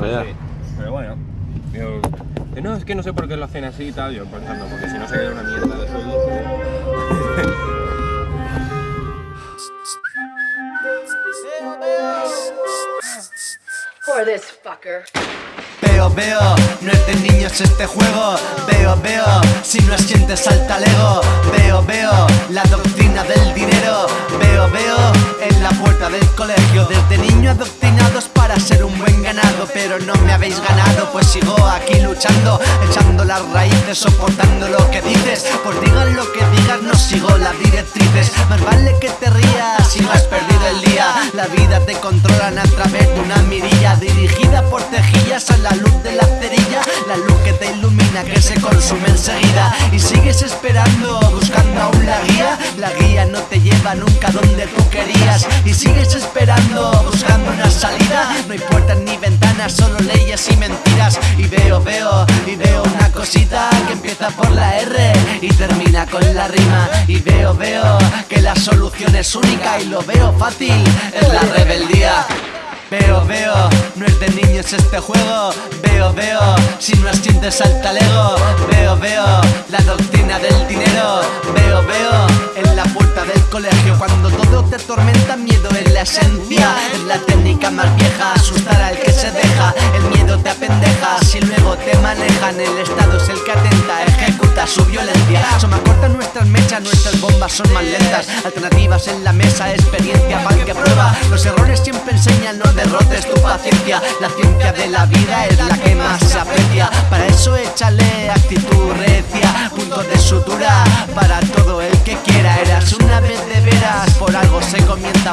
Vaya. Sí, pero bueno. Yo, no, es que no sé por qué lo hacen así y tal. Yo pensando, porque si no se queda una mierda de sueldo. For this fucker. Veo, veo, no es de niños este juego Veo, veo, si no asientes salta Lego Veo, veo, la doctrina del dinero Veo, veo, la puerta del colegio. Desde niño adoctrinados para ser un buen ganado Pero no me habéis ganado, pues sigo aquí luchando Echando las raíces, soportando lo que dices. Pues digan lo que digas, no sigo las directrices. Más vale que te rías si no te ilumina que se consume enseguida. Y sigues esperando, buscando aún la guía. La guía no te lleva nunca donde tú querías. Y sigues esperando, buscando una salida. No hay puertas ni ventanas, solo leyes y mentiras. Y veo, veo, y veo una cosita que empieza por la R Y termina con la rima. Y veo, veo, que la solución es única Y lo veo fácil, es la rebeldía. Veo, veo, no es este juego. Veo, veo, si no asientes al talego Veo, veo, la doctrina del dinero. Veo, veo, en la puerta del colegio Cuando todo te tormenta, miedo es la esencia Es la técnica más son más lentas Alternativas en la mesa, experiencia el que prueba. Los errores siempre enseñan, no derrotes tu paciencia. La ciencia de la vida es la que más se aprecia. Para eso échale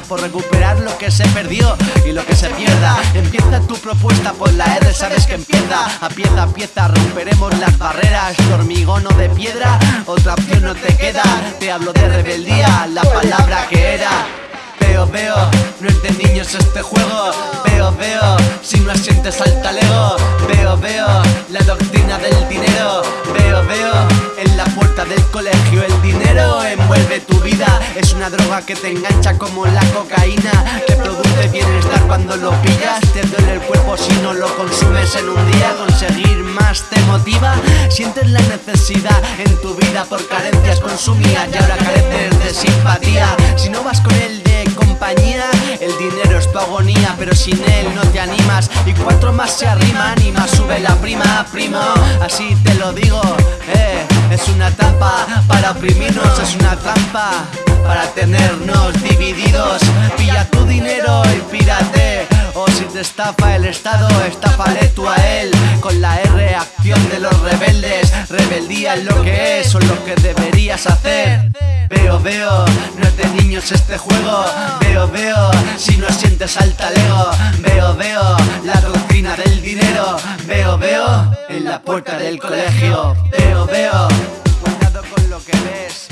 Por recuperar lo que se perdió y lo que se pierda. Empieza tu propuesta por la R, sabes que empieza. A pieza a pieza romperemos las barreras. De hormigón o de piedra, otra opción no te queda. Te hablo de rebeldía, la palabra que era. Veo, veo, no es de niños este juego. Veo, veo, si no asientes al talego. Veo, veo, la doctrina del dinero. Veo, veo, del colegio El dinero envuelve tu vida. Es una droga que te engancha como la cocaína Que produce bienestar cuando lo pillas. Te duele el cuerpo si no lo consumes en un día. Conseguir más te motiva. Sientes la necesidad en tu vida por carencias consumidas Y ahora careces de simpatía. Si no vas con él de compañía El dinero es tu agonía pero sin él no te animas. Y cuatro más se arriman y más sube la prima, primo. Así te lo digo, para oprimirnos Es una trampa. Para tenernos divididos Pilla tu dinero y pírate. O si te estafa el Estado, estáfale tú a él. Con la R, acción de los rebeldes. Rebeldía es lo que es o lo que deberías hacer. Veo, veo, no es de niños este juego. Veo, veo, si no sientes al talego. Veo, veo, la doctrina del dinero. Veo, veo, en la puerta del colegio. Veo, veo, fast.